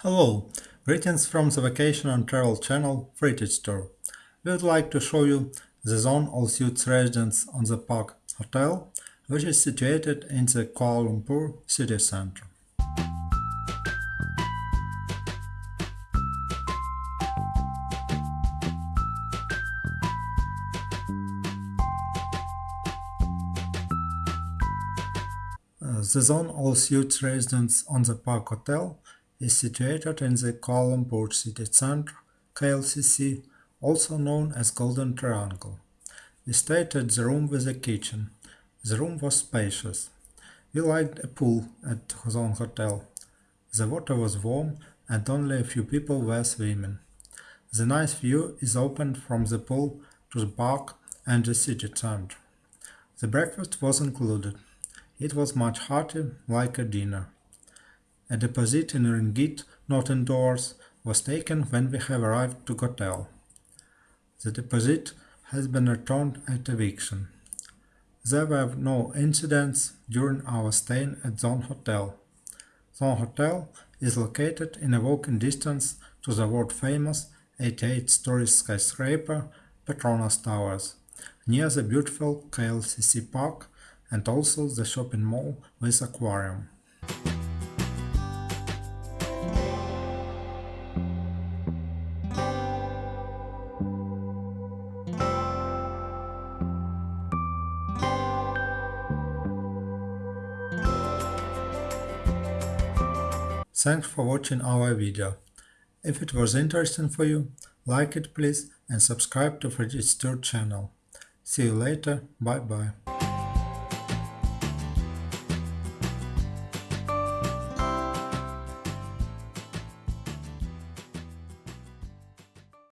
Hello, greetings from the Vacation and Travel channel Freightage Tour. We would like to show you the Zone All Suites residence on the Park Hotel, which is situated in the Kuala Lumpur city center. Uh, the Zone All Suites residence on the Park Hotel is situated in the Kuala city center, KLCC, also known as Golden Triangle. We stayed at the room with a kitchen. The room was spacious. We liked a pool at Zone Hotel. The water was warm and only a few people were swimming. The nice view is opened from the pool to the park and the city center. The breakfast was included. It was much hearty, like a dinner. A deposit in ringgit, not in dollars, was taken when we have arrived to hotel. The deposit has been returned at eviction. There were no incidents during our stay at Zone Hotel. Zone Hotel is located in a walking distance to the world-famous 88-story skyscraper Petronas Towers, near the beautiful KLCC Park and also the shopping mall with aquarium. Thanks for watching our video. If it was interesting for you, like it please and subscribe to Tour channel. See you later, bye bye.